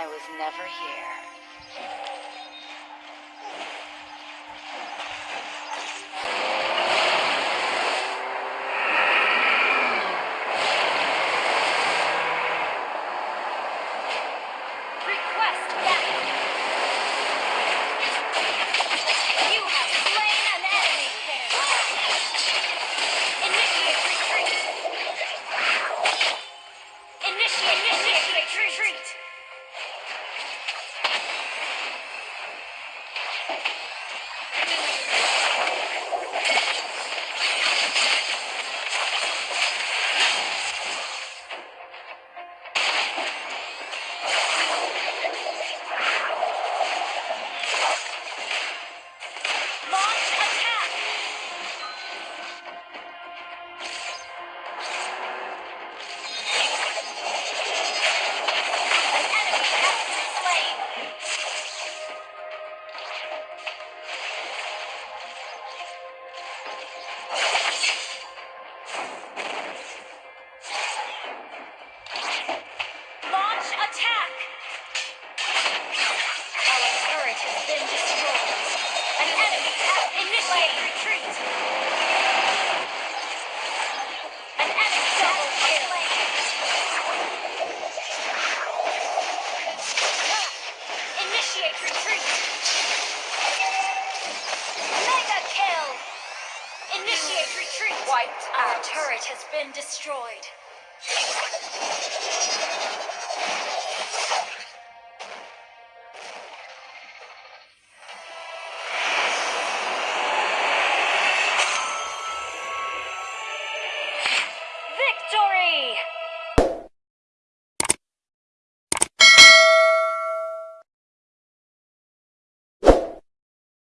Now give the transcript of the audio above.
I was never here. Our turret has been destroyed. An enemy has initiate retreat. wiped out. Our turret has been destroyed.